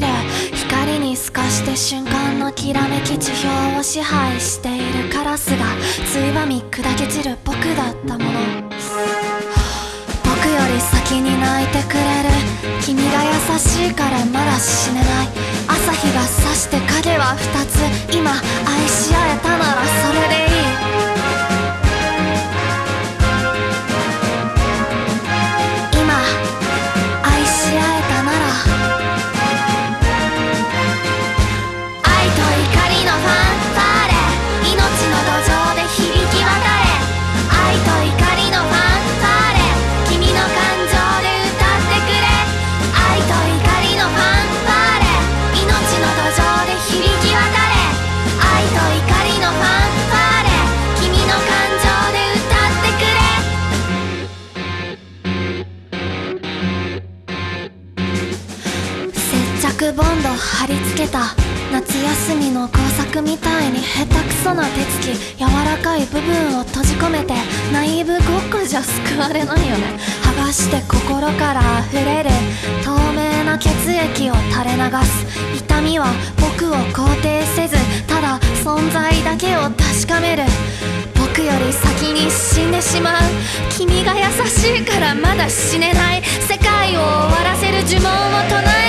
る瞬間のきらめき地表を支配しているカラスがついばみ砕け散る僕だったもの。僕より先に泣いてくれる君が優しいからまだ死ねない。朝日が差して影は二つ。今愛し合えたならそれでいい。接着ボンド貼り付けた夏休みの工作みたいに下手くそな手つき柔らかい部分を閉じ込めてナイーブごっこじゃ救われないよね。剥がして心から溢れる透明な血液を垂れ流す。痛みは僕を肯定せずただ存在だけを確かめる。僕より先に死んでしまう。君が優しいからまだ死ねない。世界を終わらせる呪文を唱え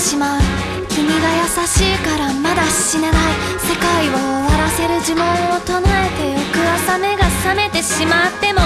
しまう君が優しいからまだ死ねない。世界を終わらせる呪文を唱えて翌朝目が覚めてしまっても